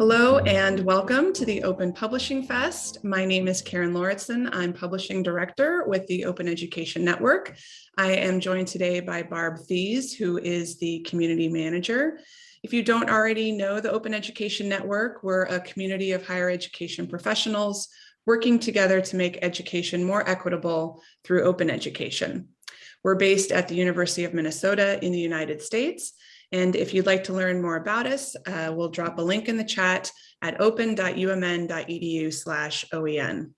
Hello and welcome to the Open Publishing Fest. My name is Karen Lauritsen. I'm Publishing Director with the Open Education Network. I am joined today by Barb Thies, who is the Community Manager. If you don't already know the Open Education Network, we're a community of higher education professionals working together to make education more equitable through open education. We're based at the University of Minnesota in the United States, and if you'd like to learn more about us, uh, we'll drop a link in the chat at open.umn.edu slash OEN.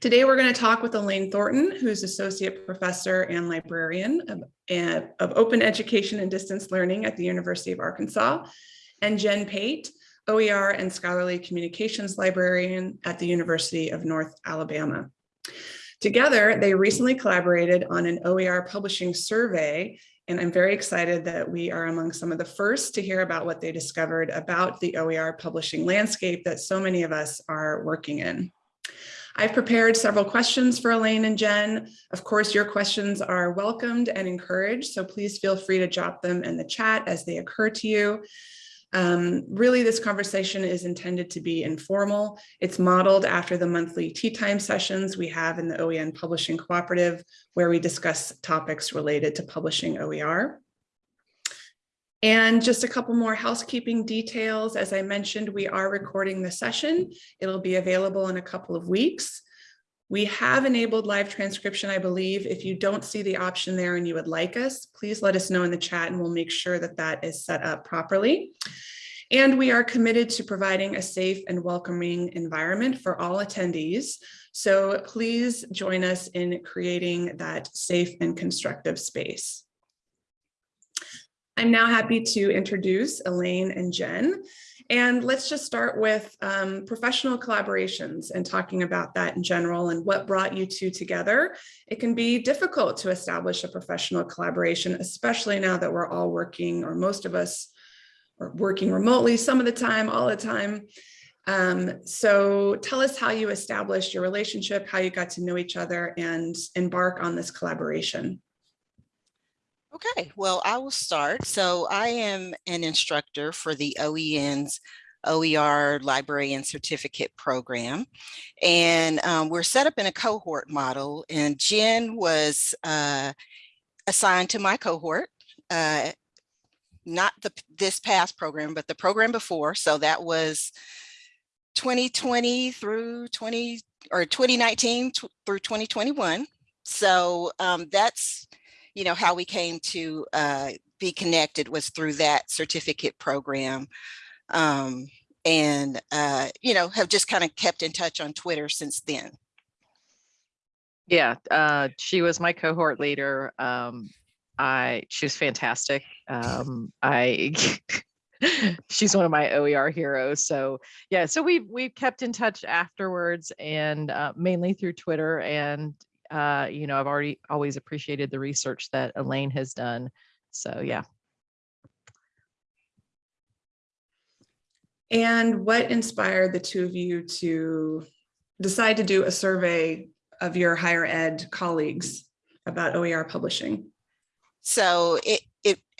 Today, we're going to talk with Elaine Thornton, who's Associate Professor and Librarian of, uh, of Open Education and Distance Learning at the University of Arkansas, and Jen Pate, OER and Scholarly Communications Librarian at the University of North Alabama. Together, they recently collaborated on an OER publishing survey and I'm very excited that we are among some of the first to hear about what they discovered about the OER publishing landscape that so many of us are working in. I've prepared several questions for Elaine and Jen. Of course, your questions are welcomed and encouraged, so please feel free to drop them in the chat as they occur to you. Um, really, this conversation is intended to be informal. It's modeled after the monthly tea time sessions we have in the OEN Publishing Cooperative, where we discuss topics related to publishing OER. And just a couple more housekeeping details. As I mentioned, we are recording the session. It'll be available in a couple of weeks. We have enabled live transcription, I believe. If you don't see the option there and you would like us, please let us know in the chat and we'll make sure that that is set up properly. And we are committed to providing a safe and welcoming environment for all attendees. So please join us in creating that safe and constructive space. I'm now happy to introduce Elaine and Jen. And let's just start with um, professional collaborations and talking about that in general and what brought you two together. It can be difficult to establish a professional collaboration, especially now that we're all working, or most of us are working remotely some of the time, all the time. Um, so tell us how you established your relationship, how you got to know each other and embark on this collaboration. Okay, well, I will start. So I am an instructor for the OEN's OER Library and Certificate Program. And um, we're set up in a cohort model and Jen was uh, assigned to my cohort, uh, not the this past program, but the program before. So that was 2020 through 20 or 2019 through 2021. So um, that's you know, how we came to uh, be connected was through that certificate program. Um, and, uh, you know, have just kind of kept in touch on Twitter since then. Yeah, uh, she was my cohort leader. Um, I, she was fantastic. Um, I, she's one of my OER heroes. So yeah, so we've, we've kept in touch afterwards and uh, mainly through Twitter and uh, you know, I've already always appreciated the research that Elaine has done. So yeah. And what inspired the two of you to decide to do a survey of your higher ed colleagues about OER publishing? So it, it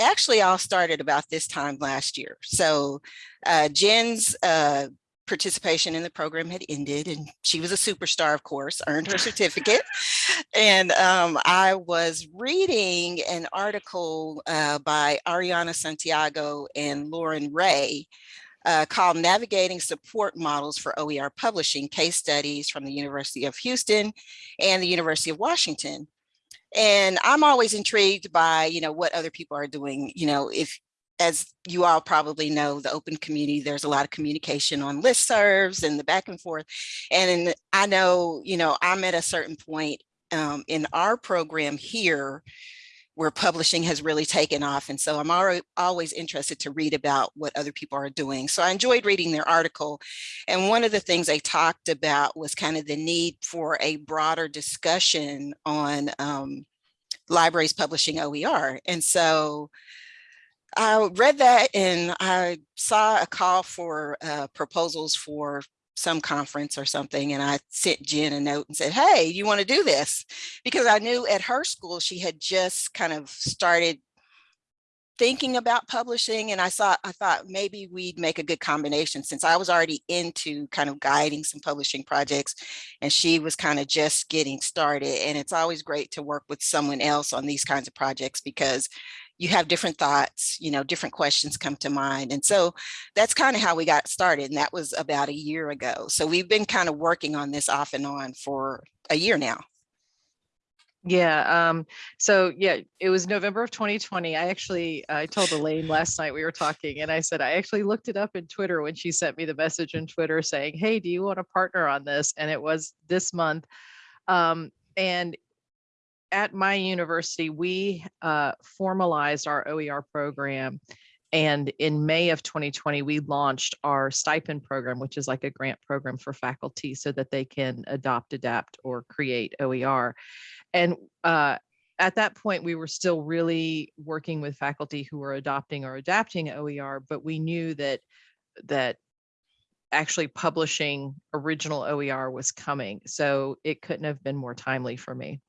actually all started about this time last year. So uh, Jen's uh, participation in the program had ended and she was a superstar, of course, earned her certificate. and um, I was reading an article uh, by Ariana Santiago and Lauren Ray uh, called Navigating Support Models for OER Publishing, Case Studies from the University of Houston and the University of Washington. And I'm always intrigued by, you know, what other people are doing, you know, if as you all probably know, the open community, there's a lot of communication on listservs and the back and forth. And I know, you know, I'm at a certain point um, in our program here where publishing has really taken off. And so I'm always interested to read about what other people are doing. So I enjoyed reading their article. And one of the things they talked about was kind of the need for a broader discussion on um, libraries publishing OER. And so I read that and I saw a call for uh, proposals for some conference or something and I sent Jen a note and said, hey, you want to do this? Because I knew at her school she had just kind of started thinking about publishing and I saw, I thought maybe we'd make a good combination since I was already into kind of guiding some publishing projects and she was kind of just getting started. And it's always great to work with someone else on these kinds of projects because you have different thoughts, you know, different questions come to mind. And so that's kind of how we got started. And that was about a year ago. So we've been kind of working on this off and on for a year now. Yeah, um, so yeah, it was November of 2020. I actually, I told Elaine last night we were talking and I said, I actually looked it up in Twitter when she sent me the message in Twitter saying, hey, do you want to partner on this? And it was this month. Um, and at my university, we uh, formalized our OER program. And in May of 2020, we launched our stipend program, which is like a grant program for faculty so that they can adopt, adapt, or create OER. And uh, at that point, we were still really working with faculty who were adopting or adapting OER, but we knew that that actually publishing original OER was coming. So it couldn't have been more timely for me.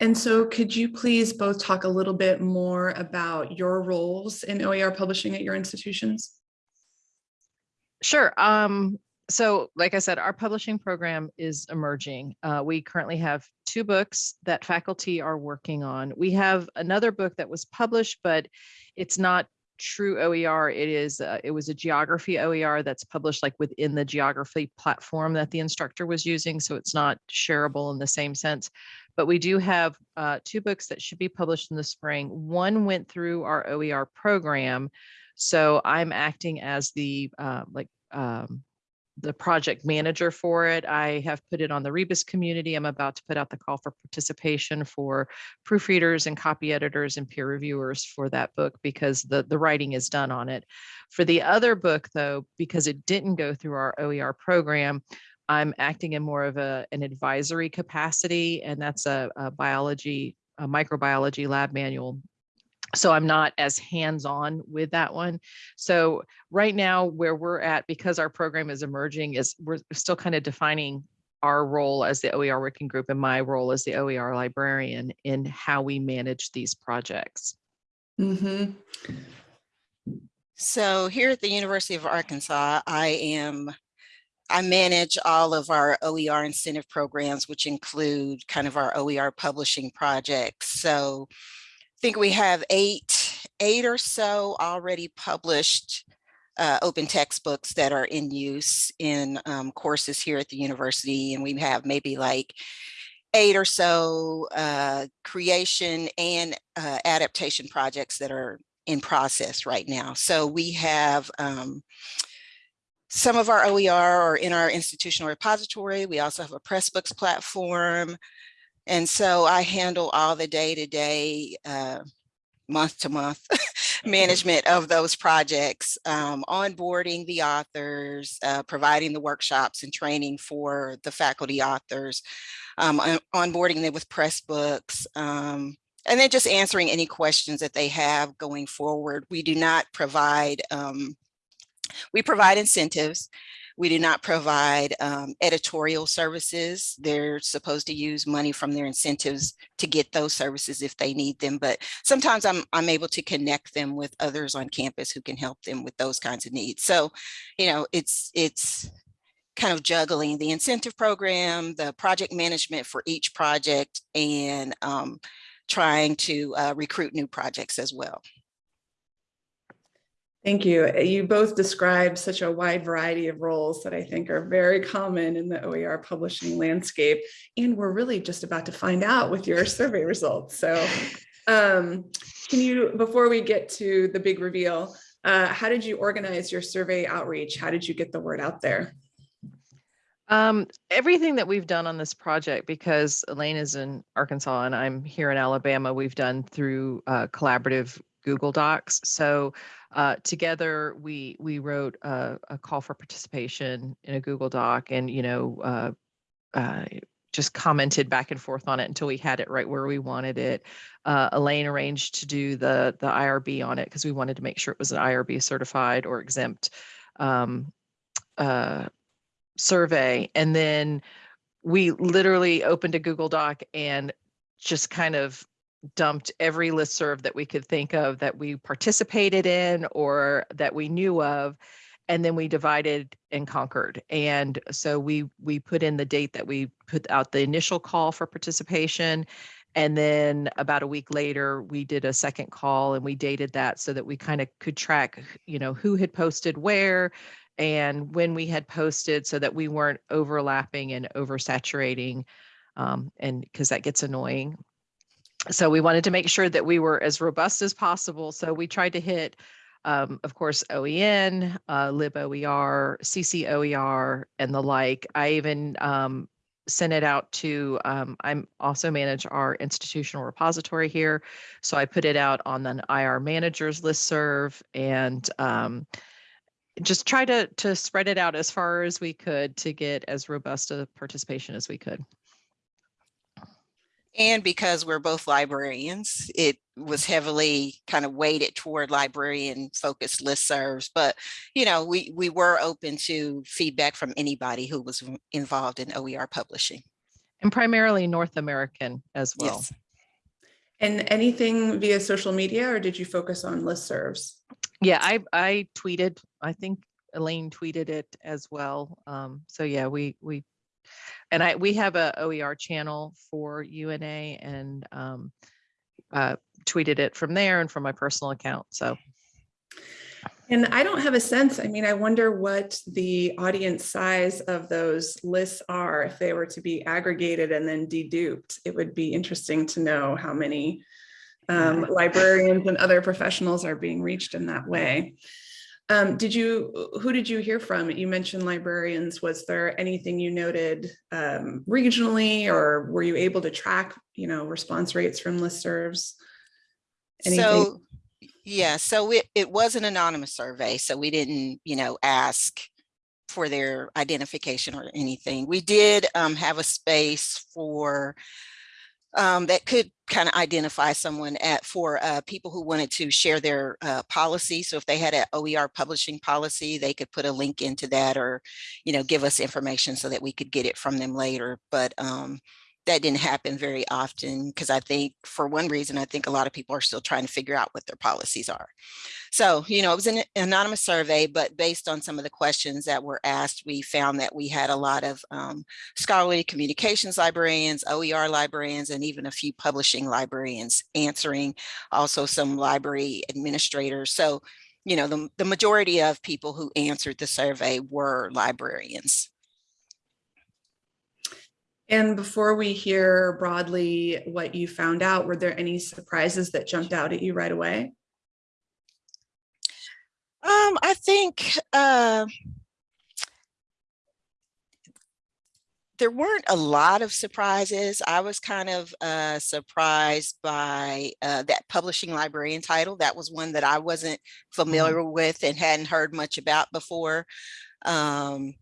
And so could you please both talk a little bit more about your roles in OER publishing at your institutions? Sure. Um, so like I said, our publishing program is emerging. Uh, we currently have two books that faculty are working on. We have another book that was published, but it's not true OER. It is, uh, it was a geography OER that's published like within the geography platform that the instructor was using. So it's not shareable in the same sense. But we do have uh, two books that should be published in the spring. One went through our OER program. So I'm acting as the uh, like um, the project manager for it. I have put it on the Rebus community. I'm about to put out the call for participation for proofreaders and copy editors and peer reviewers for that book because the, the writing is done on it. For the other book though, because it didn't go through our OER program, I'm acting in more of a, an advisory capacity and that's a, a biology, a microbiology lab manual so I'm not as hands-on with that one. So right now where we're at, because our program is emerging, is we're still kind of defining our role as the OER working group and my role as the OER librarian in how we manage these projects. Mm -hmm. So here at the University of Arkansas, I am I manage all of our OER incentive programs, which include kind of our OER publishing projects. So I think we have eight, eight or so already published uh, open textbooks that are in use in um, courses here at the university. And we have maybe like eight or so uh, creation and uh, adaptation projects that are in process right now. So we have um, some of our OER are in our institutional repository. We also have a Pressbooks platform. And so I handle all the day-to-day, month to month management of those projects, um, onboarding the authors, uh, providing the workshops and training for the faculty authors, um, onboarding them with Pressbooks, um, and then just answering any questions that they have going forward. We do not provide, um, we provide incentives we do not provide um, editorial services. They're supposed to use money from their incentives to get those services if they need them. But sometimes I'm, I'm able to connect them with others on campus who can help them with those kinds of needs. So, you know, it's, it's kind of juggling the incentive program, the project management for each project, and um, trying to uh, recruit new projects as well. Thank you. You both described such a wide variety of roles that I think are very common in the OER publishing landscape. And we're really just about to find out with your survey results. So um, can you, before we get to the big reveal, uh, how did you organize your survey outreach? How did you get the word out there? Um, everything that we've done on this project, because Elaine is in Arkansas and I'm here in Alabama, we've done through uh, collaborative Google Docs. So uh, together we we wrote a, a, call for participation in a Google Doc, and you know uh, uh, just commented back and forth on it until we had it right where we wanted it. Uh, Elaine arranged to do the the IRB on it because we wanted to make sure it was an IRB certified or exempt um, uh, survey, and then we literally opened a Google Doc and just kind of dumped every listserv that we could think of that we participated in or that we knew of. And then we divided and conquered. And so we we put in the date that we put out the initial call for participation. And then about a week later, we did a second call and we dated that so that we kind of could track, you know, who had posted where and when we had posted so that we weren't overlapping and oversaturating um, and because that gets annoying so we wanted to make sure that we were as robust as possible. So we tried to hit, um, of course, OEN, uh, liboer, CCOER, and the like. I even um, sent it out to, um, I'm also manage our institutional repository here. So I put it out on the IR managers listserv and um, just try to, to spread it out as far as we could to get as robust a participation as we could. And because we're both librarians, it was heavily kind of weighted toward librarian focused listservs. But, you know, we, we were open to feedback from anybody who was involved in OER publishing. And primarily North American as well. Yes. And anything via social media or did you focus on listservs? Yeah, I, I tweeted, I think Elaine tweeted it as well. Um, so yeah, we, we and I we have a OER channel for UNA and um, uh, tweeted it from there and from my personal account. So. And I don't have a sense. I mean, I wonder what the audience size of those lists are if they were to be aggregated and then deduped. It would be interesting to know how many um, librarians and other professionals are being reached in that way. Um, did you, who did you hear from? You mentioned librarians. Was there anything you noted um, regionally or were you able to track, you know, response rates from listservs? Anything? So, yeah, so it, it was an anonymous survey. So we didn't, you know, ask for their identification or anything. We did um, have a space for um, that could kind of identify someone at for uh, people who wanted to share their uh, policy. So if they had an OER publishing policy, they could put a link into that or, you know, give us information so that we could get it from them later. But um, that didn't happen very often because I think for one reason, I think a lot of people are still trying to figure out what their policies are. So, you know, it was an anonymous survey, but based on some of the questions that were asked, we found that we had a lot of um, scholarly communications librarians, OER librarians, and even a few publishing librarians answering, also some library administrators. So, you know, the, the majority of people who answered the survey were librarians. And before we hear broadly what you found out, were there any surprises that jumped out at you right away? Um, I think uh, there weren't a lot of surprises. I was kind of uh, surprised by uh, that publishing librarian title. That was one that I wasn't mm-hmm. familiar mm -hmm. with and hadn't heard much about before. Um,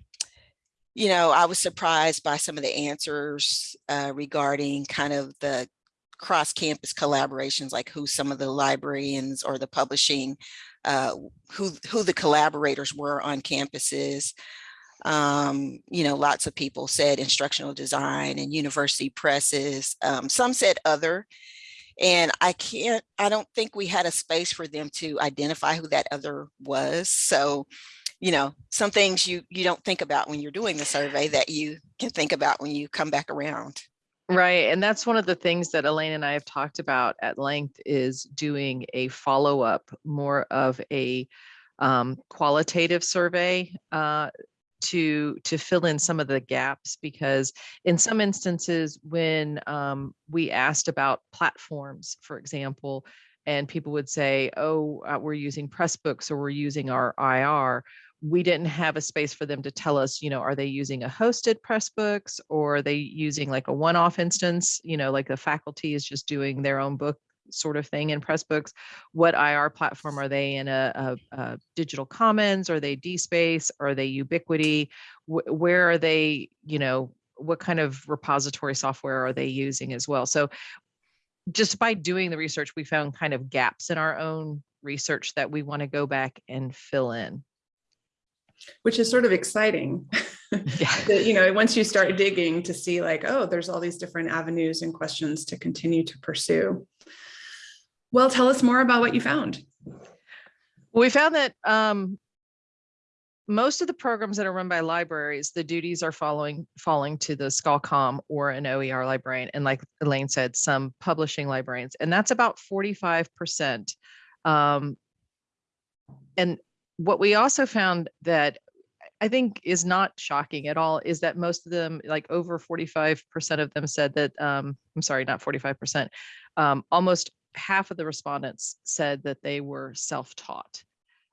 you know, I was surprised by some of the answers uh, regarding kind of the cross campus collaborations, like who some of the librarians or the publishing, uh, who, who the collaborators were on campuses. Um, you know, lots of people said instructional design and university presses. Um, some said other, and I can't, I don't think we had a space for them to identify who that other was. So you know, some things you you don't think about when you're doing the survey that you can think about when you come back around. Right. And that's one of the things that Elaine and I have talked about at length is doing a follow up, more of a um, qualitative survey uh, to to fill in some of the gaps because in some instances when um, we asked about platforms, for example, and people would say, oh, uh, we're using Pressbooks or we're using our IR we didn't have a space for them to tell us, you know, are they using a hosted Pressbooks or are they using like a one-off instance, you know, like the faculty is just doing their own book sort of thing in Pressbooks. What IR platform are they in a, a, a digital commons? Are they DSpace? Are they Ubiquity? Wh where are they, you know, what kind of repository software are they using as well? So just by doing the research, we found kind of gaps in our own research that we want to go back and fill in which is sort of exciting. Yeah. that, you know, once you start digging to see like, oh, there's all these different avenues and questions to continue to pursue. Well, tell us more about what you found. We found that um, most of the programs that are run by libraries, the duties are following falling to the ScholComm or an OER librarian. And like Elaine said, some publishing librarians, and that's about 45%. Um, and what we also found that I think is not shocking at all is that most of them, like over 45% of them said that, um, I'm sorry, not 45%, um, almost half of the respondents said that they were self-taught.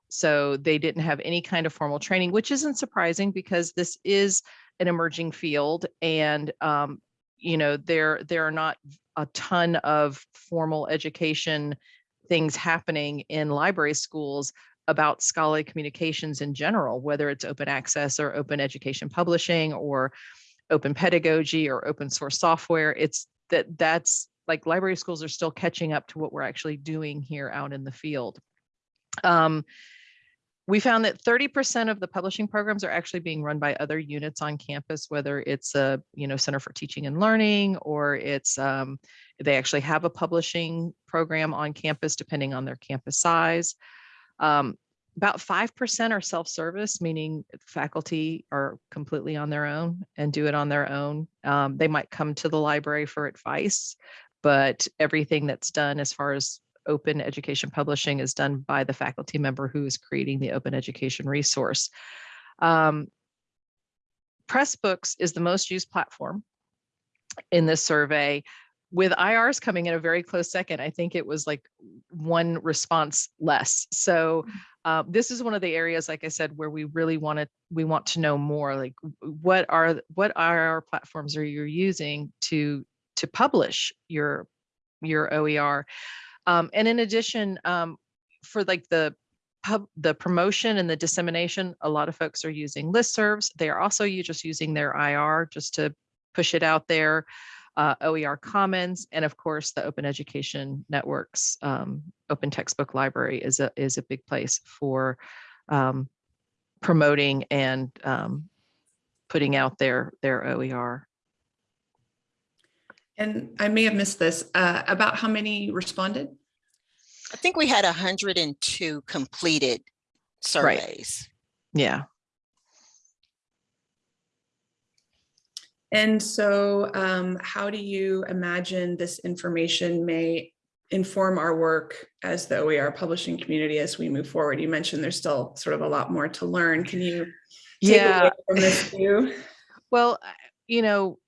So they didn't have any kind of formal training, which isn't surprising because this is an emerging field and, um, you know, there, there are not a ton of formal education things happening in library schools about scholarly communications in general, whether it's open access or open education publishing or open pedagogy or open source software. It's that that's like library schools are still catching up to what we're actually doing here out in the field. Um, we found that 30% of the publishing programs are actually being run by other units on campus, whether it's a you know Center for Teaching and Learning or it's um, they actually have a publishing program on campus depending on their campus size. Um, about 5% are self-service, meaning faculty are completely on their own and do it on their own. Um, they might come to the library for advice, but everything that's done as far as open education publishing is done by the faculty member who is creating the open education resource. Um, Pressbooks is the most used platform in this survey with IRs coming in a very close second, I think it was like one response less. So uh, this is one of the areas, like I said, where we really want to we want to know more. Like, what are what IR platforms are you using to to publish your your OER? Um, and in addition, um, for like the pub the promotion and the dissemination, a lot of folks are using listservs. They are also you just using their IR just to push it out there uh, OER Commons, and of course the Open Education Network's um, Open Textbook Library is a is a big place for um, promoting and um, putting out their their OER. And I may have missed this, uh, about how many responded? I think we had 102 completed surveys. Right. Yeah. And so um, how do you imagine this information may inform our work as the OER publishing community as we move forward? You mentioned there's still sort of a lot more to learn. Can you take Yeah. away from this view? Well, you know,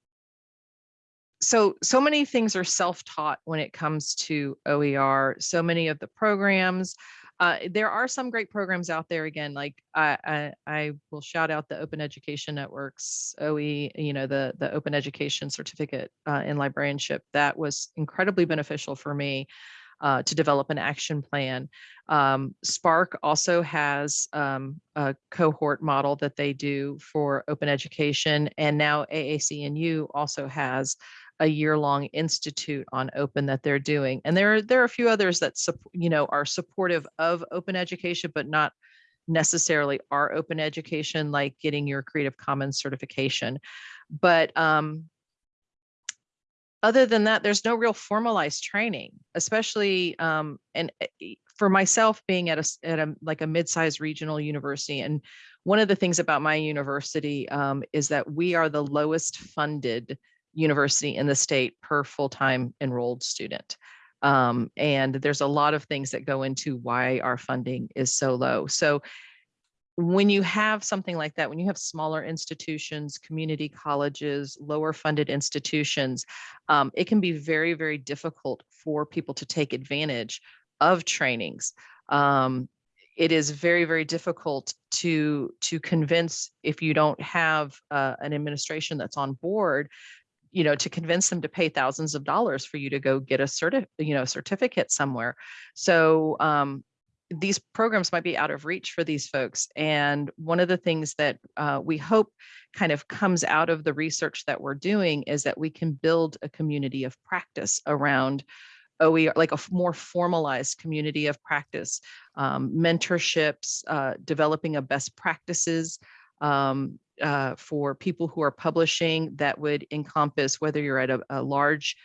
so so many things are self-taught when it comes to OER. So many of the programs, uh, there are some great programs out there. Again, like I, I I will shout out the Open Education Networks OE. You know, the the Open Education Certificate uh, in Librarianship that was incredibly beneficial for me. Uh, to develop an action plan. Um, SPARC also has um, a cohort model that they do for open education. And now AAC&U also has a year-long institute on open that they're doing. And there are, there are a few others that, you know, are supportive of open education, but not necessarily are open education, like getting your Creative Commons certification. But um, other than that, there's no real formalized training, especially um, and uh, e- for myself being at a, at a like a mid-sized regional university. And one of the things about my university um, is that we are the lowest funded university in the state per full-time enrolled student. Um, and there's a lot of things that go into why our funding is so low. So when you have something like that, when you have smaller institutions, community colleges, lower funded institutions, um, it can be very, very difficult for people to take advantage of trainings. Um, it is very, very difficult to to convince if you don't have uh, an administration that's on board, you know, to convince them to pay thousands of dollars for you to go get a certi- you know, certificate somewhere. So um, these programs might be out of reach for these folks. And one of the things that uh, we hope kind of comes out of the research that we're doing is that we can build a community of practice around OER, like a more formalized community of practice, um, mentorships, uh, developing a best practices, um, uh, for people who are publishing that would encompass whether you're at a, a large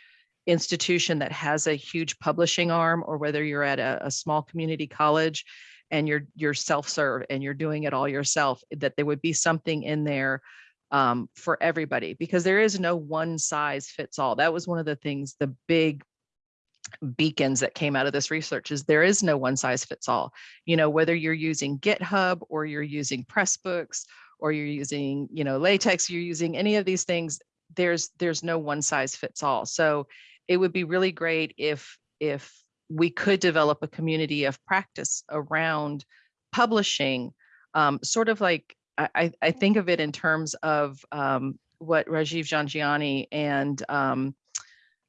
institution that has a huge publishing arm or whether you're at a, a small community college and you're you're self-serve and you're doing it all yourself, that there would be something in there um, for everybody because there is no one size fits all. That was one of the things, the big beacons that came out of this research is there is no one size fits all. You know, whether you're using GitHub or you're using Pressbooks or you're using, you know, LaTeX, you're using any of these things, there's there's no one size fits all. So it would be really great if if we could develop a community of practice around publishing, um, sort of like I, I think of it in terms of um, what Rajiv Jhangiani and um,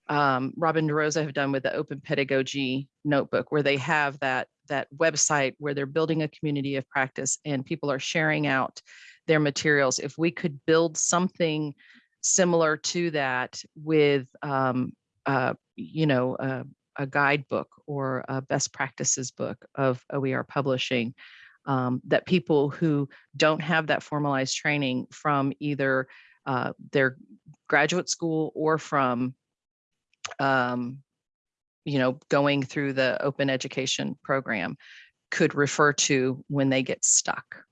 um, Robin DeRosa have done with the Open Pedagogy Notebook, where they have that that website where they're building a community of practice and people are sharing out their materials. If we could build something similar to that with, um, uh, you know, uh, a guidebook or a best practices book of OER publishing, um, that people who don't have that formalized training from either uh, their graduate school or from um, you know, going through the open education program could refer to when they get stuck.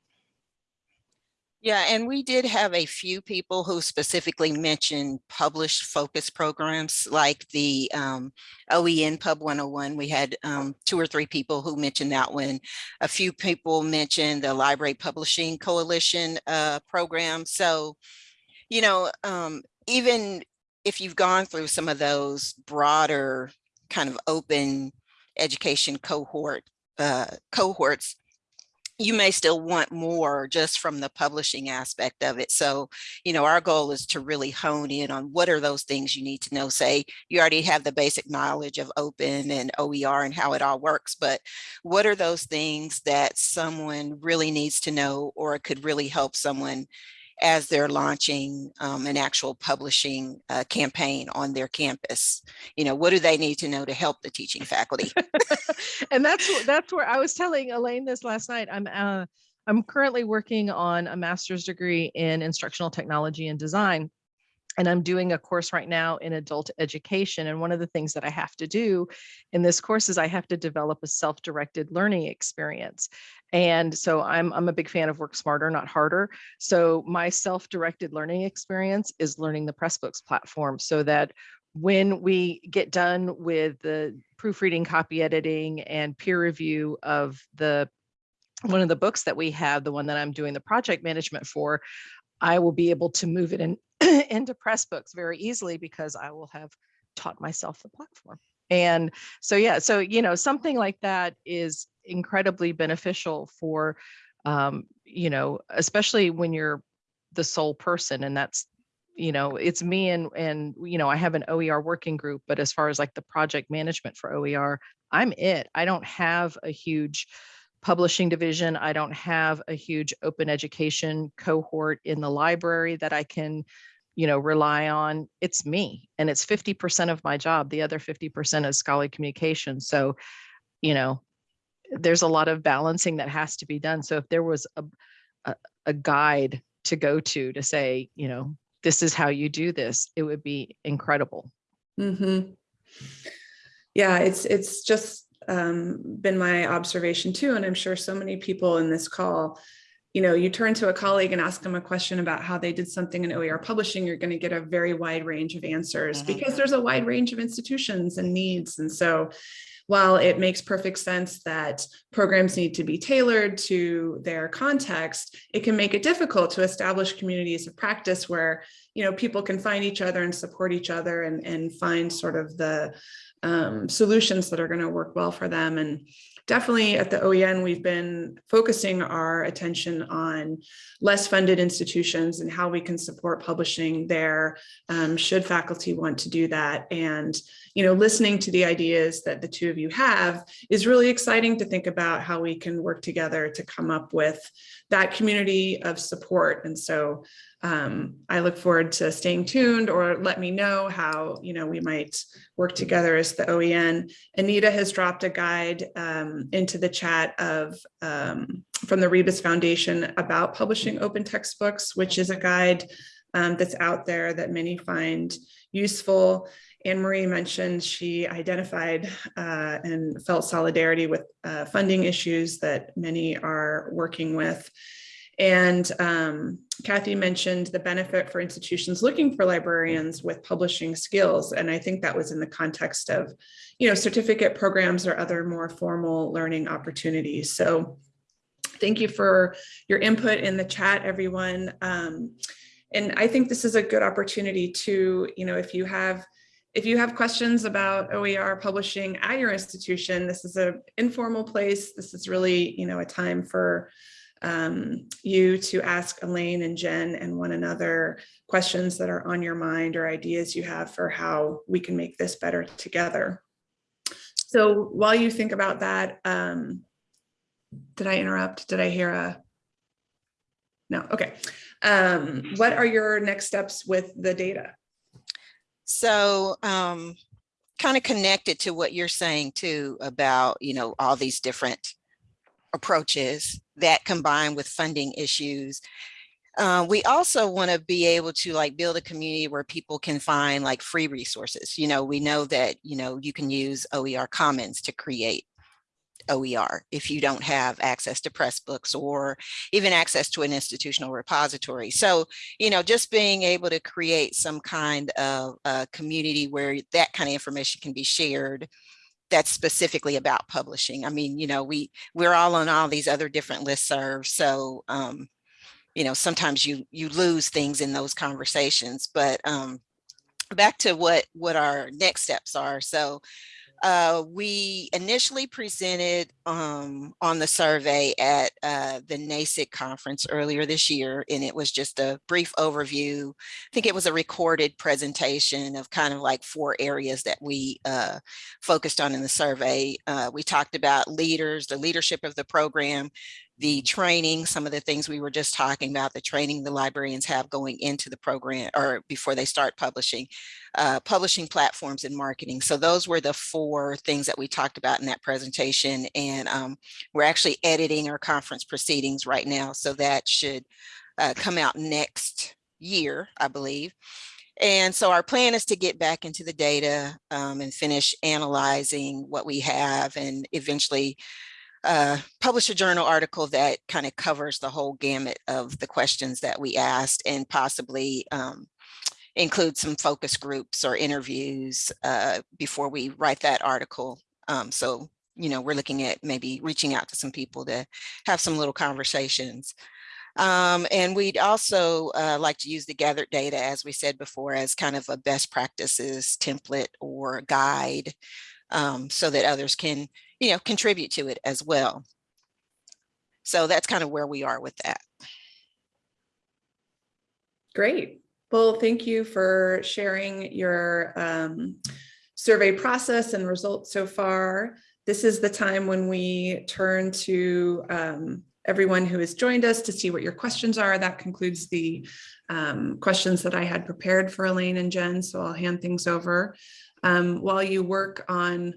Yeah, and we did have a few people who specifically mentioned published focus programs like the um, OEN Pub 101. We had um, two or three people who mentioned that one. A few people mentioned the Library Publishing Coalition uh, program. So, you know, um, even if you've gone through some of those broader kind of open education cohort uh, cohorts, you may still want more just from the publishing aspect of it. So, you know, our goal is to really hone in on what are those things you need to know. Say you already have the basic knowledge of open and OER and how it all works, but what are those things that someone really needs to know or could really help someone as they're launching um, an actual publishing uh, campaign on their campus. You know, what do they need to know to help the teaching faculty? and that's that's where I was telling Elaine this last night. I'm uh, I'm currently working on a master's degree in instructional technology and design. And I'm doing a course right now in adult education. And one of the things that I have to do in this course is I have to develop a self-directed learning experience. And so I'm, I'm a big fan of work smarter, not harder. So my self-directed learning experience is learning the Pressbooks platform so that when we get done with the proofreading, copy editing, and peer review of the one of the books that we have, the one that I'm doing the project management for, I will be able to move it in into Pressbooks very easily because I will have taught myself the platform. And so, yeah, so, you know, something like that is incredibly beneficial for, um, you know, especially when you're the sole person and that's, you know, it's me and, and, you know, I have an OER working group, but as far as like the project management for OER, I'm it. I don't have a huge, publishing division. I don't have a huge open education cohort in the library that I can, you know, rely on. It's me and it's 50% of my job. The other 50% is scholarly communication. So, you know, there's a lot of balancing that has to be done. So if there was a, a, a guide to go to to say, you know, this is how you do this, it would be incredible. Mm -hmm. Yeah, it's it's just um, been my observation too, and I'm sure so many people in this call, you know, you turn to a colleague and ask them a question about how they did something in OER publishing, you're going to get a very wide range of answers mm -hmm. because there's a wide range of institutions and needs. And so while it makes perfect sense that programs need to be tailored to their context, it can make it difficult to establish communities of practice where, you know, people can find each other and support each other and, and find sort of the um, solutions that are going to work well for them. And definitely at the OEN, we've been focusing our attention on less funded institutions and how we can support publishing there um, should faculty want to do that. And, you know, listening to the ideas that the two of you have is really exciting to think about how we can work together to come up with that community of support. And so um, I look forward to staying tuned or let me know how, you know, we might work together as the OEN. Anita has dropped a guide um, into the chat of um, from the Rebus Foundation about publishing open textbooks, which is a guide um, that's out there that many find useful. Anne Marie mentioned she identified uh, and felt solidarity with uh, funding issues that many are working with. And um, Kathy mentioned the benefit for institutions looking for librarians with publishing skills. And I think that was in the context of, you know, certificate programs or other more formal learning opportunities. So thank you for your input in the chat, everyone. Um, and I think this is a good opportunity to, you know, if you have if you have questions about OER publishing at your institution, this is an informal place. This is really, you know, a time for um, you to ask Elaine and Jen and one another questions that are on your mind or ideas you have for how we can make this better together. So while you think about that, um, did I interrupt? Did I hear a? No, okay. Um, what are your next steps with the data? So um, kind of connected to what you're saying too about, you know, all these different approaches that combine with funding issues. Uh, we also want to be able to like build a community where people can find like free resources. You know, we know that, you know, you can use OER Commons to create OER if you don't have access to Pressbooks or even access to an institutional repository. So, you know, just being able to create some kind of a community where that kind of information can be shared that's specifically about publishing. I mean, you know, we we're all on all these other different listservs. So, um, you know, sometimes you you lose things in those conversations, but um, back to what what our next steps are. So uh, we initially presented um, on the survey at uh, the NASIG conference earlier this year, and it was just a brief overview. I think it was a recorded presentation of kind of like four areas that we uh, focused on in the survey. Uh, we talked about leaders, the leadership of the program, the training, some of the things we were just talking about, the training the librarians have going into the program or before they start publishing, uh, publishing platforms and marketing. So those were the four things that we talked about in that presentation. And um, we're actually editing our conference proceedings right now. So that should uh, come out next year, I believe. And so our plan is to get back into the data um, and finish analyzing what we have and eventually uh, publish a journal article that kind of covers the whole gamut of the questions that we asked and possibly um, include some focus groups or interviews uh, before we write that article. Um, so, you know, we're looking at maybe reaching out to some people to have some little conversations. Um, and we'd also uh, like to use the gathered data, as we said before, as kind of a best practices template or guide um, so that others can you know, contribute to it as well. So that's kind of where we are with that. Great. Well, thank you for sharing your um, survey process and results so far. This is the time when we turn to um, everyone who has joined us to see what your questions are. That concludes the um, questions that I had prepared for Elaine and Jen, so I'll hand things over. Um, while you work on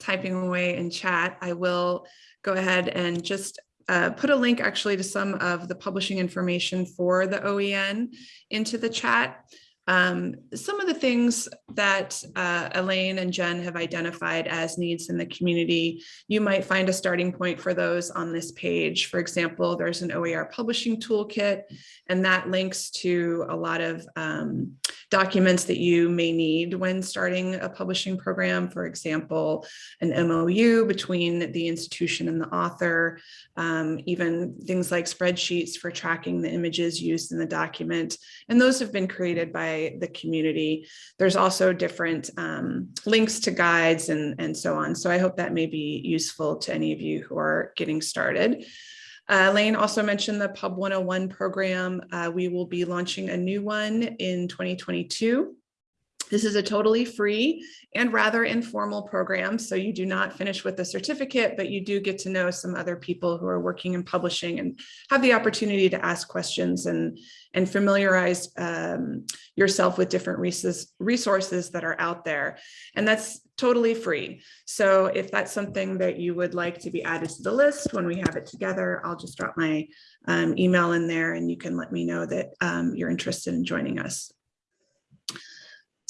typing away in chat, I will go ahead and just uh, put a link actually to some of the publishing information for the OEN into the chat. Um, some of the things that uh, Elaine and Jen have identified as needs in the community, you might find a starting point for those on this page. For example, there's an OER publishing toolkit, and that links to a lot of um, documents that you may need when starting a publishing program. For example, an MOU between the institution and the author, um, even things like spreadsheets for tracking the images used in the document. And those have been created by the community. There's also different um, links to guides and, and so on. So I hope that may be useful to any of you who are getting started. Uh, Lane also mentioned the Pub 101 program. Uh, we will be launching a new one in 2022. This is a totally free and rather informal program. So you do not finish with a certificate, but you do get to know some other people who are working in publishing and have the opportunity to ask questions and, and familiarize um, yourself with different resources that are out there. And that's totally free. So if that's something that you would like to be added to the list when we have it together, I'll just drop my um, email in there and you can let me know that um, you're interested in joining us.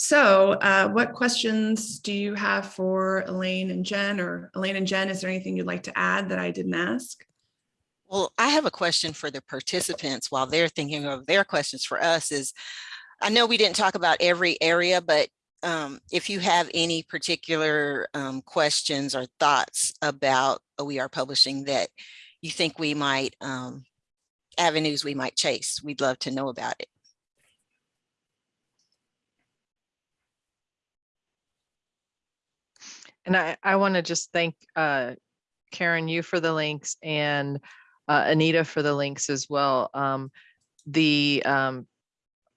So uh, what questions do you have for Elaine and Jen or Elaine and Jen, is there anything you'd like to add that I didn't ask? Well, I have a question for the participants while they're thinking of their questions for us is, I know we didn't talk about every area, but um, if you have any particular um, questions or thoughts about OER publishing that you think we might, um, avenues we might chase, we'd love to know about it. And I, I want to just thank uh, Karen, you for the links and uh, Anita for the links as well. Um, the um,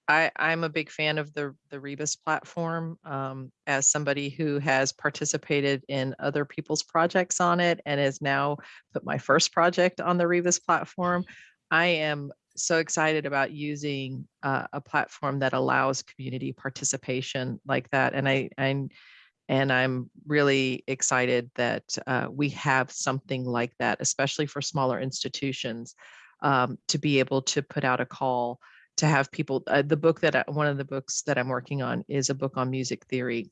I, I'm a big fan of the, the Rebus platform um, as somebody who has participated in other people's projects on it and has now put my first project on the Rebus platform. I am so excited about using uh, a platform that allows community participation like that. And I, I'm, and I'm really excited that uh, we have something like that, especially for smaller institutions, um, to be able to put out a call to have people, uh, the book that, I, one of the books that I'm working on is a book on music theory.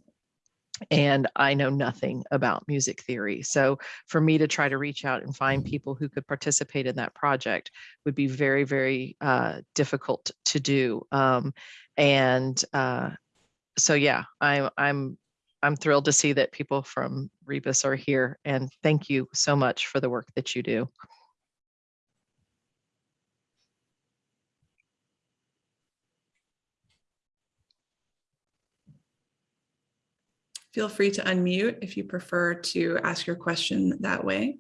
And I know nothing about music theory. So for me to try to reach out and find people who could participate in that project would be very, very uh, difficult to do. Um, and uh, so, yeah, I'm, I'm, I'm thrilled to see that people from Rebus are here and thank you so much for the work that you do. Feel free to unmute if you prefer to ask your question that way.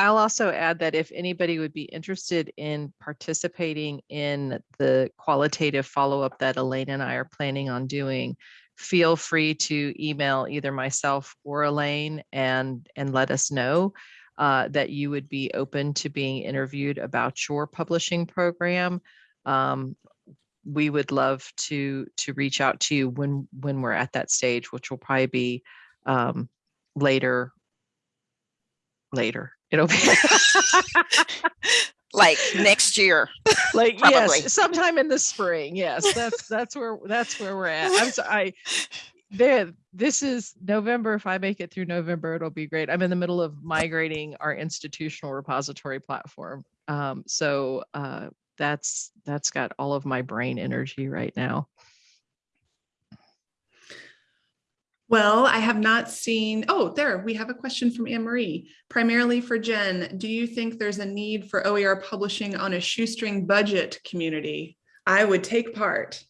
I'll also add that if anybody would be interested in participating in the qualitative follow-up that Elaine and I are planning on doing, feel free to email either myself or Elaine and, and let us know uh, that you would be open to being interviewed about your publishing program. Um, we would love to to reach out to you when when we're at that stage, which will probably be um, later. Later, it'll be like next year. like Probably. yes, sometime in the spring. Yes, that's that's where that's where we're at. I'm sorry. there this is november if i make it through november it'll be great i'm in the middle of migrating our institutional repository platform um, so uh, that's that's got all of my brain energy right now Well, I have not seen, oh, there, we have a question from Anne Marie, primarily for Jen. Do you think there's a need for OER publishing on a shoestring budget community? I would take part.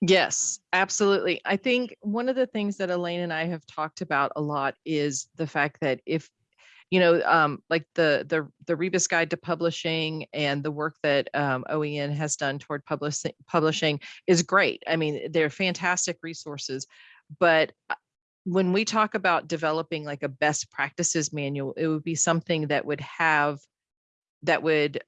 Yes, absolutely. I think one of the things that Elaine and I have talked about a lot is the fact that if, you know, um, like the the the Rebus Guide to Publishing and the work that um, OEN has done toward publishing publishing is great. I mean, they're fantastic resources, but uh, when we talk about developing like a best practices manual, it would be something that would have that would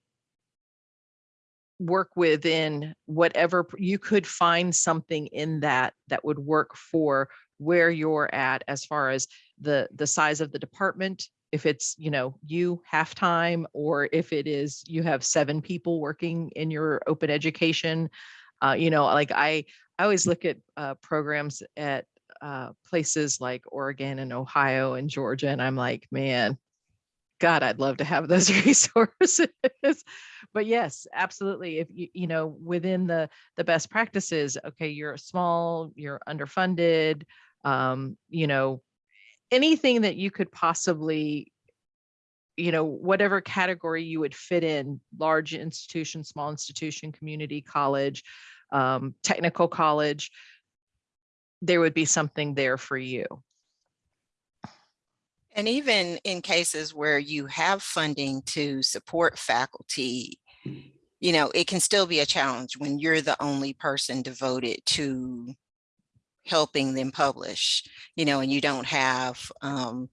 work within whatever you could find something in that that would work for where you're at as far as the the size of the department. If it's you know you half time or if it is you have seven people working in your open education uh, you know like i i always look at uh, programs at uh, places like oregon and ohio and georgia and i'm like man God, I'd love to have those resources. but yes, absolutely. If you, you know, within the the best practices, okay, you're small, you're underfunded, um, you know, anything that you could possibly, you know, whatever category you would fit in, large institution, small institution, community college, um, technical college, there would be something there for you. And even in cases where you have funding to support faculty, you know, it can still be a challenge when you're the only person devoted to helping them publish, you know, and you don't have, um,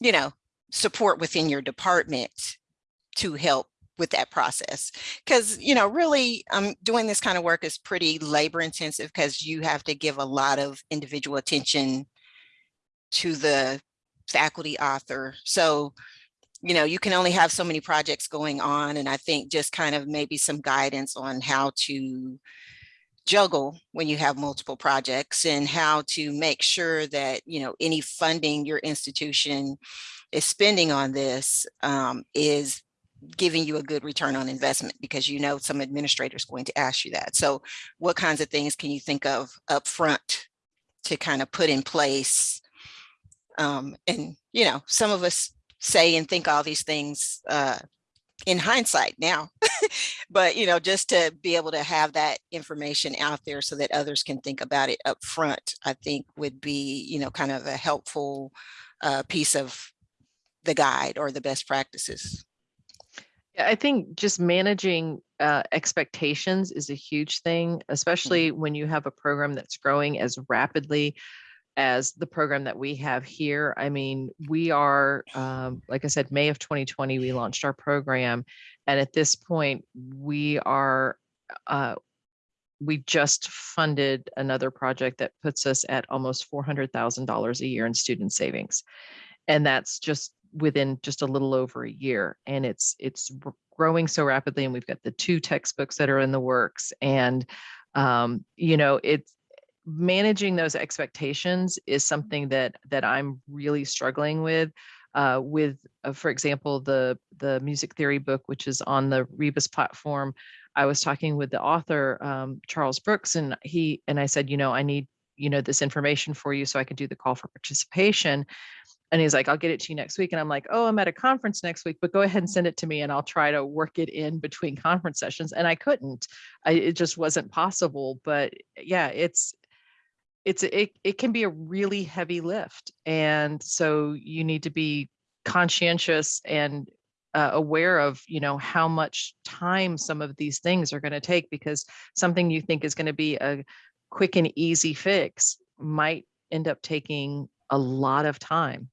you know, support within your department to help with that process. Because, you know, really um, doing this kind of work is pretty labor intensive because you have to give a lot of individual attention to the faculty author. So, you know, you can only have so many projects going on. And I think just kind of maybe some guidance on how to juggle when you have multiple projects and how to make sure that, you know, any funding your institution is spending on this um, is giving you a good return on investment because you know some administrators going to ask you that. So what kinds of things can you think of up front to kind of put in place? Um, and, you know, some of us say and think all these things uh, in hindsight now, but, you know, just to be able to have that information out there so that others can think about it up front, I think would be, you know, kind of a helpful uh, piece of the guide or the best practices. Yeah, I think just managing uh, expectations is a huge thing, especially when you have a program that's growing as rapidly as the program that we have here. I mean, we are, um, like I said, May of 2020, we launched our program. And at this point, we are, uh, we just funded another project that puts us at almost $400,000 a year in student savings. And that's just within just a little over a year and it's it's growing so rapidly and we've got the two textbooks that are in the works and um, you know it's managing those expectations is something that that I'm really struggling with uh, with uh, for example the the music theory book which is on the Rebus platform. I was talking with the author um, Charles Brooks and he and I said you know I need you know this information for you so I can do the call for participation and he's like, I'll get it to you next week. And I'm like, oh, I'm at a conference next week, but go ahead and send it to me and I'll try to work it in between conference sessions. And I couldn't, I, it just wasn't possible. But yeah, it's, it's, it, it can be a really heavy lift. And so you need to be conscientious and uh, aware of, you know, how much time some of these things are going to take because something you think is going to be a quick and easy fix might end up taking a lot of time.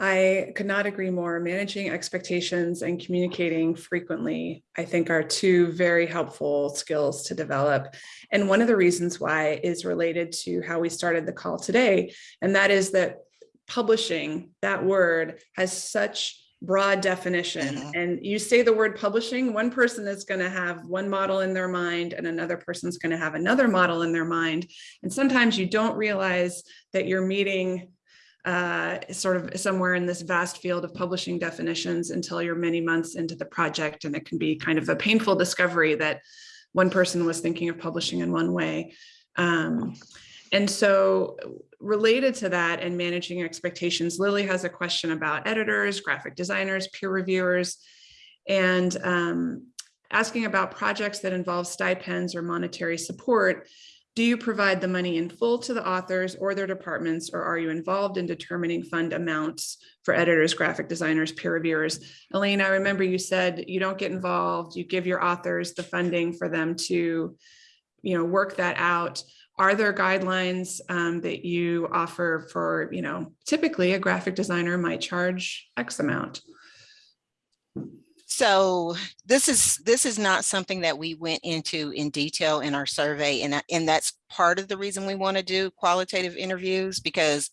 I could not agree more. Managing expectations and communicating frequently, I think are two very helpful skills to develop. And one of the reasons why is related to how we started the call today. And that is that publishing, that word has such broad definition Mhm. and you say the word publishing one person is going to have one model in their mind and another person's going to have another model in their mind and sometimes you don't realize that you're meeting uh, sort of somewhere in this vast field of publishing definitions until you're many months into the project. And it can be kind of a painful discovery that one person was thinking of publishing in one way. Um, and so related to that and managing expectations, Lily has a question about editors, graphic designers, peer reviewers, and um, asking about projects that involve stipends or monetary support. Do you provide the money in full to the authors or their departments, or are you involved in determining fund amounts for editors, graphic designers, peer reviewers? Elaine, I remember you said you don't get involved, you give your authors the funding for them to you know, work that out. Are there guidelines um, that you offer for, you know, typically a graphic designer might charge X amount? So this is this is not something that we went into in detail in our survey and, and that's part of the reason we want to do qualitative interviews because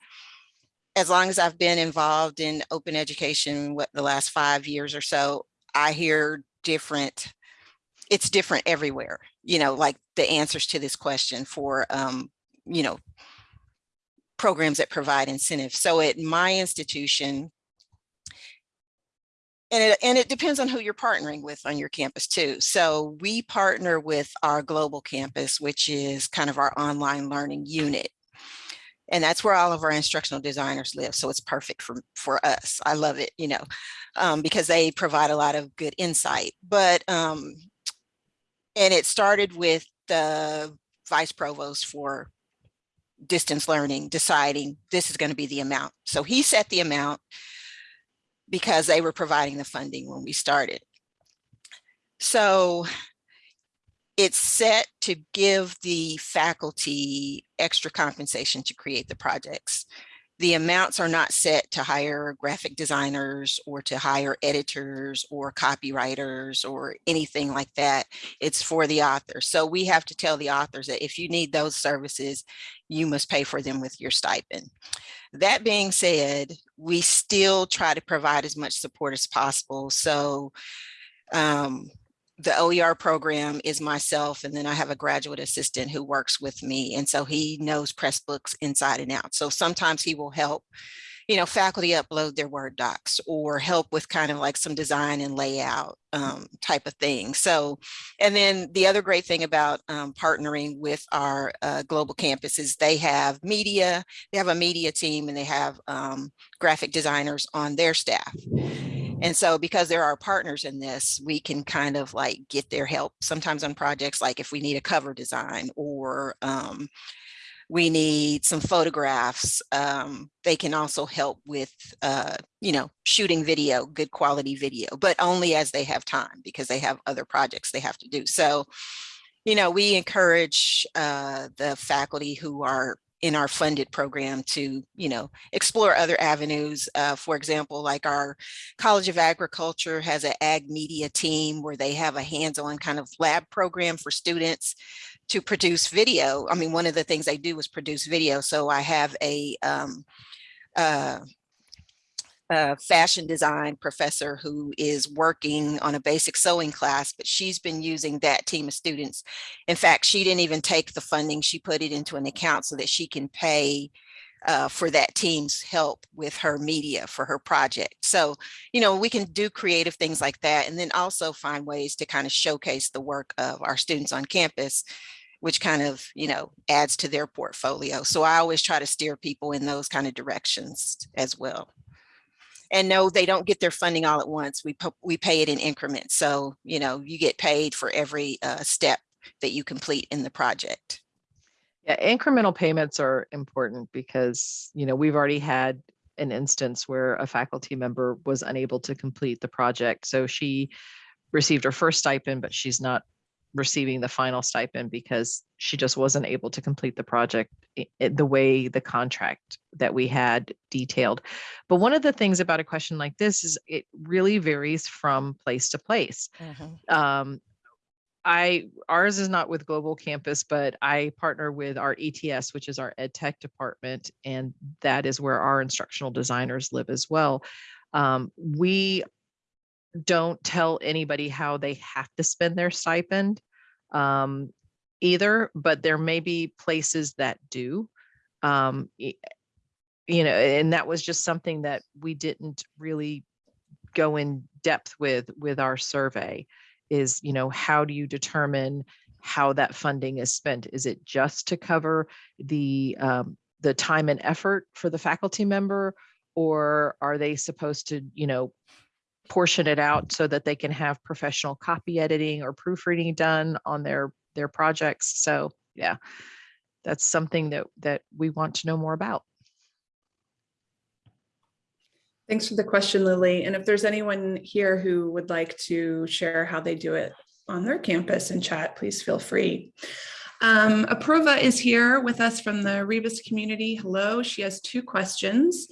as long as I've been involved in open education what the last five years or so, I hear different, it's different everywhere, you know, like the answers to this question for, um, you know, programs that provide incentives. So at my institution, and it, and it depends on who you're partnering with on your campus too. So we partner with our global campus, which is kind of our online learning unit. And that's where all of our instructional designers live. So it's perfect for, for us. I love it, you know, um, because they provide a lot of good insight. But, um, and it started with the vice provost for distance learning deciding this is going to be the amount. So he set the amount because they were providing the funding when we started. So it's set to give the faculty extra compensation to create the projects. The amounts are not set to hire graphic designers or to hire editors or copywriters or anything like that. It's for the author. So we have to tell the authors that if you need those services, you must pay for them with your stipend. That being said, we still try to provide as much support as possible. So um, the OER program is myself, and then I have a graduate assistant who works with me. And so he knows Pressbooks inside and out. So sometimes he will help, you know, faculty upload their Word docs or help with kind of like some design and layout um, type of thing. So, and then the other great thing about um, partnering with our uh, global campus is they have media, they have a media team and they have um, graphic designers on their staff. And so because there are partners in this, we can kind of like get their help sometimes on projects like if we need a cover design or um, we need some photographs. Um, they can also help with, uh, you know, shooting video, good quality video, but only as they have time because they have other projects they have to do. So, you know, we encourage uh, the faculty who are in our funded program to, you know, explore other avenues. Uh, for example, like our College of Agriculture has an ag media team where they have a hands-on kind of lab program for students to produce video. I mean, one of the things they do is produce video. So I have a um, uh, a fashion design professor who is working on a basic sewing class, but she's been using that team of students. In fact, she didn't even take the funding. She put it into an account so that she can pay uh, for that team's help with her media for her project. So, you know, we can do creative things like that and then also find ways to kind of showcase the work of our students on campus which kind of, you know, adds to their portfolio. So I always try to steer people in those kind of directions as well and no, they don't get their funding all at once. We, we pay it in increments. So, you know, you get paid for every uh, step that you complete in the project. Yeah, incremental payments are important because, you know, we've already had an instance where a faculty member was unable to complete the project. So she received her first stipend, but she's not receiving the final stipend because she just wasn't able to complete the project the way the contract that we had detailed. But one of the things about a question like this is it really varies from place to place. Mm-hmm. Um, I ours is not with Global Campus, but I partner with our ETS, which is our ed tech department, and that is where our instructional designers live as well. Um, we don't tell anybody how they have to spend their stipend um, either, but there may be places that do. Um, you know, and that was just something that we didn't really go in depth with with our survey is, you know, how do you determine how that funding is spent? Is it just to cover the um, the time and effort for the faculty member, or are they supposed to, you know, portion it out so that they can have professional copy editing or proofreading done on their their projects. So yeah, that's something that that we want to know more about. Thanks for the question, Lily. And if there's anyone here who would like to share how they do it on their campus and chat, please feel free. Um, Apurva is here with us from the Rebus community. Hello, she has two questions.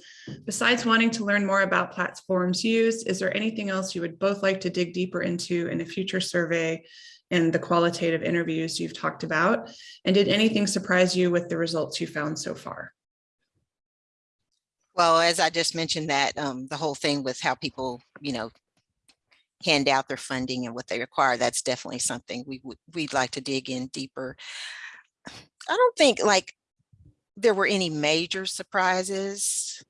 Besides wanting to learn more about platforms used, is there anything else you would both like to dig deeper into in a future survey and the qualitative interviews you've talked about? And did anything surprise you with the results you found so far? Well, as I just mentioned that um, the whole thing with how people, you know, hand out their funding and what they require, that's definitely something we would we'd like to dig in deeper. I don't think like there were any major surprises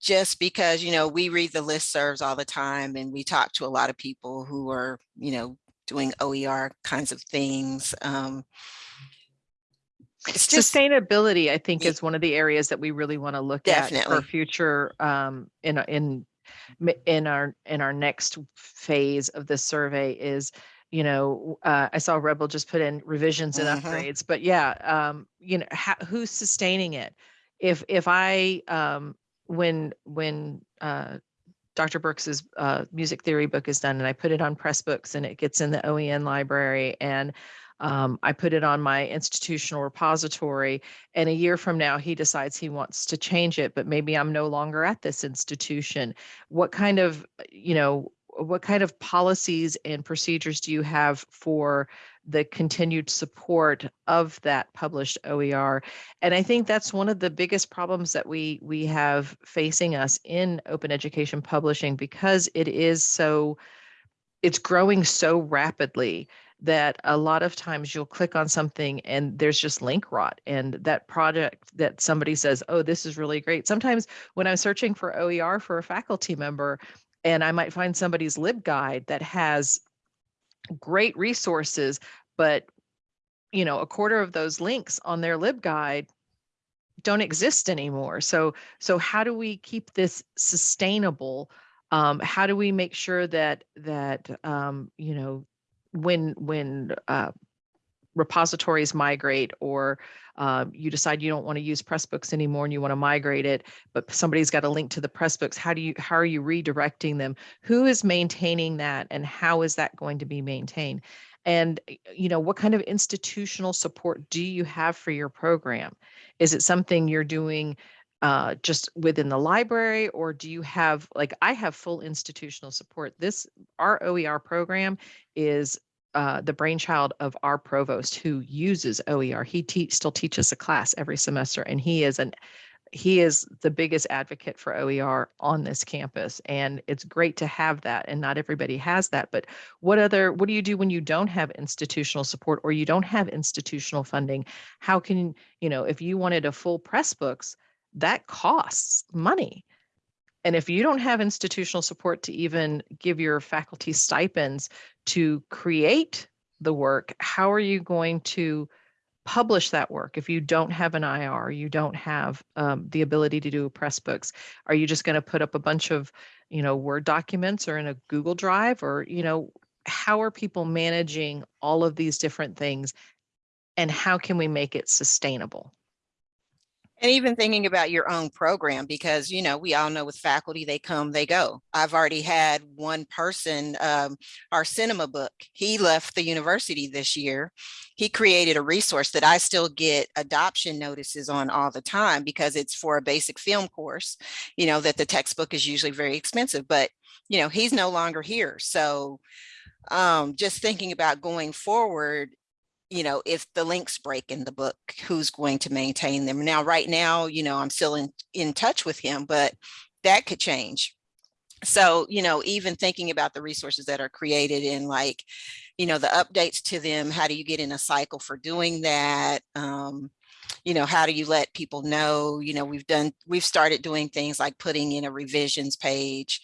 just because, you know, we read the listservs all the time and we talk to a lot of people who are, you know, doing OER kinds of things. Um, just, Sustainability, I think, yeah. is one of the areas that we really want to look definitely. at for future um, in in in our in our next phase of this survey is you know uh, i saw rebel just put in revisions and uh-huh. upgrades but yeah um you know who's sustaining it if if i um when when uh Dr. Brooks's uh, music theory book is done and I put it on Pressbooks and it gets in the OEN library and Um, I put it on my institutional repository and a year from now, he decides he wants to change it, but maybe I'm no longer at this institution. What kind of, you know, what kind of policies and procedures do you have for the continued support of that published OER? And I think that's one of the biggest problems that we we have facing us in open education publishing because it is so it's growing so rapidly that a lot of times you'll click on something and there's just link rot and that project that somebody says oh this is really great sometimes when i'm searching for oer for a faculty member and I might find somebody's LibGuide that has great resources, but you know, a quarter of those links on their LibGuide don't exist anymore. So, so how do we keep this sustainable? Um, how do we make sure that that um, you know when when uh, repositories migrate or uh, you decide you don't want to use Pressbooks anymore and you want to migrate it, but somebody's got a link to the Pressbooks. How do you how are you redirecting them? Who is maintaining that and how is that going to be maintained? And you know, what kind of institutional support do you have for your program? Is it something you're doing uh, just within the library or do you have like I have full institutional support. This our OER program is uh, the brainchild of our provost who uses OER. He te still teaches a class every semester, and he is an he is the biggest advocate for OER on this campus, and it's great to have that. And not everybody has that. But what other what do you do when you don't have institutional support or you don't have institutional funding? How can you know if you wanted a full Pressbooks, that costs money. And if you don't have institutional support to even give your faculty stipends to create the work, how are you going to publish that work if you don't have an IR, you don't have um, the ability to do Pressbooks? Are you just going to put up a bunch of, you know, Word documents or in a Google Drive or, you know, how are people managing all of these different things and how can we make it sustainable? And even thinking about your own program, because, you know, we all know with faculty, they come, they go. I've already had one person, um, our cinema book, he left the university this year. He created a resource that I still get adoption notices on all the time because it's for a basic film course, you know, that the textbook is usually very expensive, but, you know, he's no longer here. So um, just thinking about going forward, you know, if the links break in the book, who's going to maintain them? Now, right now, you know, I'm still in, in touch with him, but that could change. So, you know, even thinking about the resources that are created in like, you know, the updates to them, how do you get in a cycle for doing that? Um, you know, how do you let people know, you know, we've done, we've started doing things like putting in a revisions page,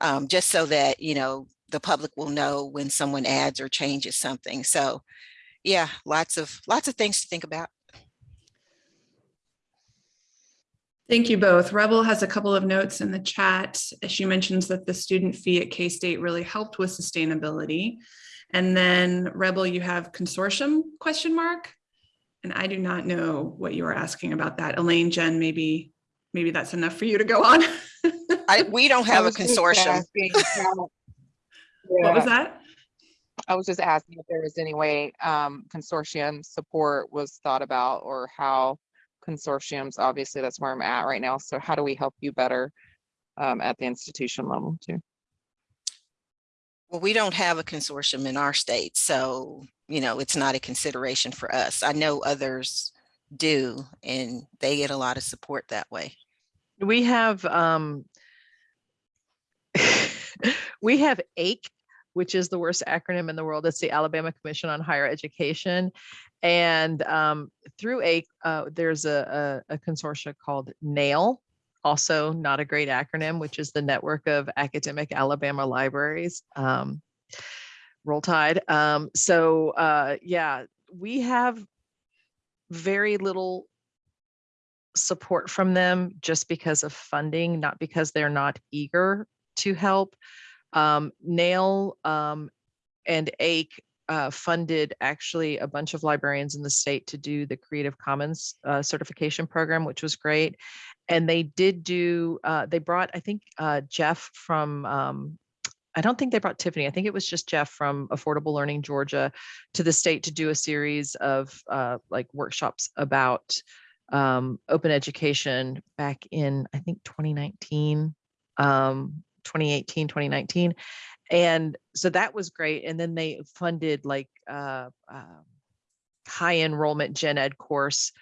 um, just so that, you know, the public will know when someone adds or changes something. So yeah, lots of lots of things to think about. Thank you both. Rebel has a couple of notes in the chat. She mentions that the student fee at K-State really helped with sustainability. And then Rebel, you have consortium question mark. And I do not know what you are asking about that. Elaine, Jen, maybe, maybe that's enough for you to go on. I, we don't have a consortium. What was that? I was just asking if there was any way um, consortium support was thought about or how consortiums, obviously that's where I'm at right now. So how do we help you better um, at the institution level too? Well, we don't have a consortium in our state, so, you know, it's not a consideration for us. I know others do, and they get a lot of support that way. We have, um, we have AIC which is the worst acronym in the world. It's the Alabama Commission on Higher Education. And um, through a, uh, there's a, a, a consortia called NAIL, also not a great acronym, which is the Network of Academic Alabama Libraries. Um, roll tide. Um, so uh, yeah, we have very little support from them just because of funding, not because they're not eager to help. Um, NAIL um, and ACHE uh, funded actually a bunch of librarians in the state to do the Creative Commons uh, certification program, which was great. And they did do, uh, they brought, I think, uh, Jeff from um, I don't think they brought Tiffany. I think it was just Jeff from Affordable Learning Georgia to the state to do a series of uh, like workshops about um, open education back in, I think, 2019, um, 2018, 2019. And so that was great. And then they funded like uh, um, high enrollment gen ed course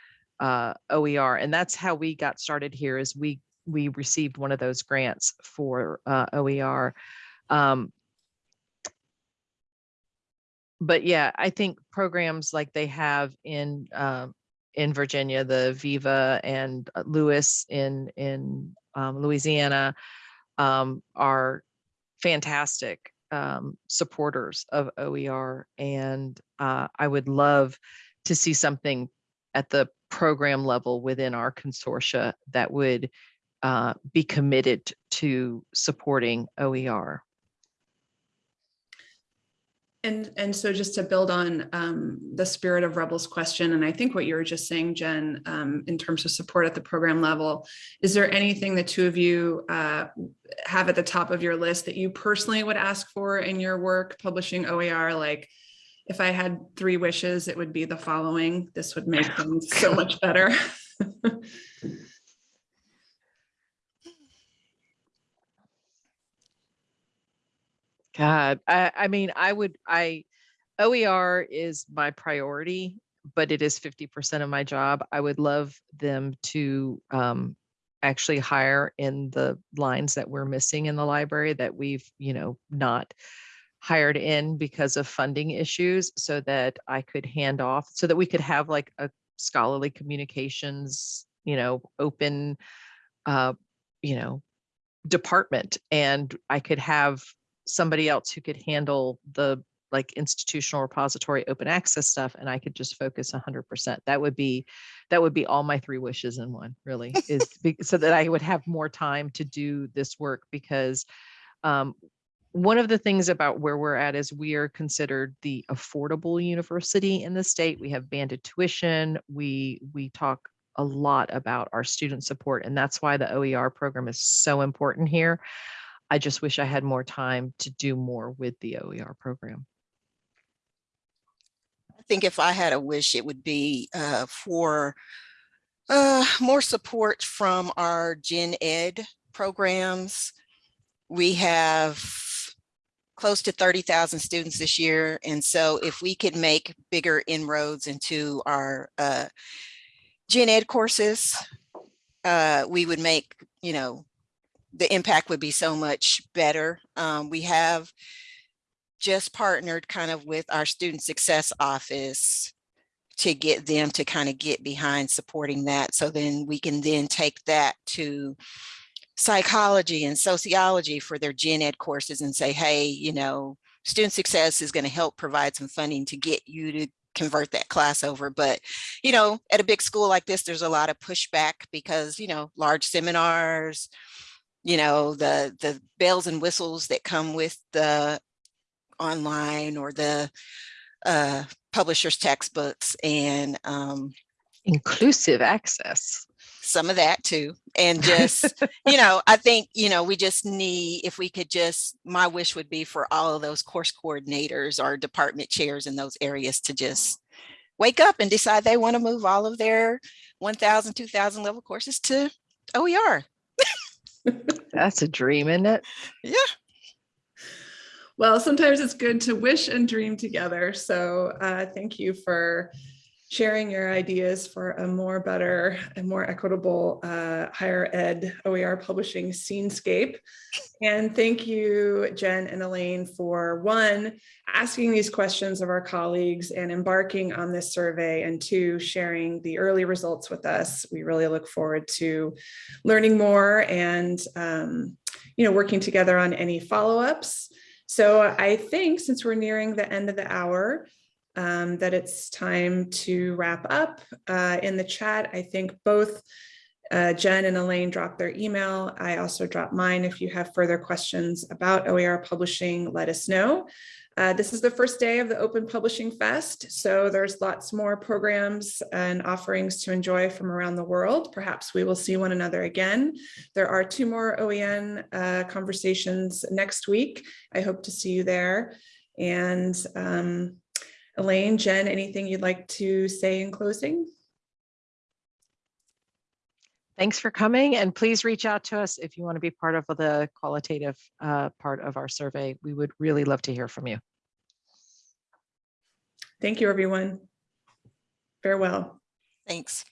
uh, OER. And that's how we got started here is we we received one of those grants for uh, OER. Um, but yeah, I think programs like they have in um, in Virginia, the Viva and uh, LOUIS in in um, Louisiana um, are fantastic um, supporters of OER, and uh, I would love to see something at the program level within our consortia that would uh, be committed to supporting OER. And, and so just to build on um, the spirit of Rebel's question, and I think what you were just saying, Jen, um, in terms of support at the program level, is there anything the two of you uh, have at the top of your list that you personally would ask for in your work publishing OER? Like, if I had three wishes, it would be the following. This would make things so much better. God, I, I mean, I would, I, OER is my priority, but it is 50% of my job. I would love them to um, actually hire in the lines that we're missing in the library that we've, you know, not hired in because of funding issues so that I could hand off, so that we could have like a scholarly communications, you know, open, uh, you know, department and I could have somebody else who could handle the like institutional repository open access stuff and I could just focus 100%. That would be that would be all my three wishes in one really is be, so that I would have more time to do this work because um, one of the things about where we're at is we are considered the affordable university in the state. We have banded tuition. We we talk a lot about our student support and that's why the OER program is so important here. I just wish I had more time to do more with the OER program. I think if I had a wish, it would be uh, for uh, more support from our gen ed programs. We have close to 30,000 students this year. And so if we could make bigger inroads into our uh, gen ed courses, uh, we would make, you know, the impact would be so much better. Um, we have just partnered kind of with our student success office to get them to kind of get behind supporting that. So then we can then take that to psychology and sociology for their gen ed courses and say, hey, you know, student success is going to help provide some funding to get you to convert that class over. But, you know, at a big school like this, there's a lot of pushback because, you know, large seminars, you know, the, the bells and whistles that come with the online or the uh, publisher's textbooks and um, Inclusive access. some of that too. And just, you know, I think, you know, we just need, if we could just, my wish would be for all of those course coordinators or department chairs in those areas to just wake up and decide they want to move all of their 1000, 2000 level courses to OER. That's a dream, isn't it? Yeah. Well, sometimes it's good to wish and dream together. So uh, thank you for sharing your ideas for a more better and more equitable uh, higher ed OER publishing scenescape. And thank you, Jen and Elaine, for one, asking these questions of our colleagues and embarking on this survey, and two, sharing the early results with us. We really look forward to learning more and um, you know, working together on any follow-ups. So I think since we're nearing the end of the hour, um, that it's time to wrap up. Uh, in the chat, I think both Uh, Jen and Elaine dropped their email. I also dropped mine. If you have further questions about OER publishing, let us know. Uh, this is the first day of the Open Publishing Fest, so there's lots more programs and offerings to enjoy from around the world. Perhaps we will see one another again. There are two more OEN uh, conversations next week. I hope to see you there. And um, Elaine, Jen, anything you'd like to say in closing? Thanks for coming and please reach out to us if you want to be part of the qualitative uh, part of our survey. We would really love to hear from you. Thank you, everyone. Farewell. Thanks.